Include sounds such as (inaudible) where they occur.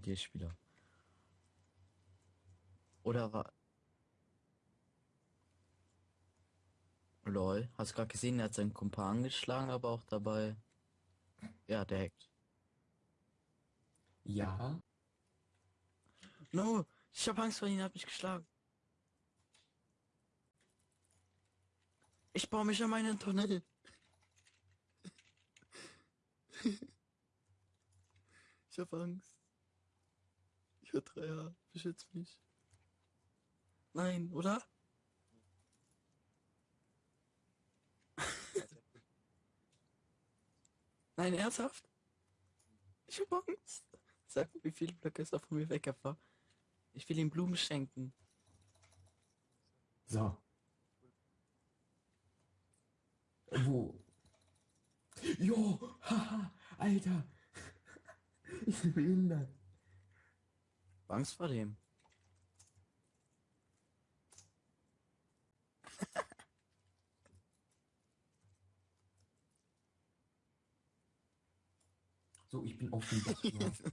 GTA-Spieler. Oder war... Lol, hast gerade gesehen, er hat seinen Kumpan geschlagen, aber auch dabei... Ja, der hackt. Ja. No, ich hab Angst vor ihm, hat mich geschlagen. Ich baue mich an meinen Tunnel. (laughs) ich hab Angst. Ich hab 3 beschütz mich. Nein, oder? (laughs) Nein, ernsthaft? Ich hab Angst. Sag mir, wie viele Blöcke ist er von mir weg war. Ich will ihm Blumen schenken. So. Wo? Jo, (laughs) haha, Alter. (laughs) Ich bin behindert. Angst vor dem. So, ich bin auf dem Bett. (laughs)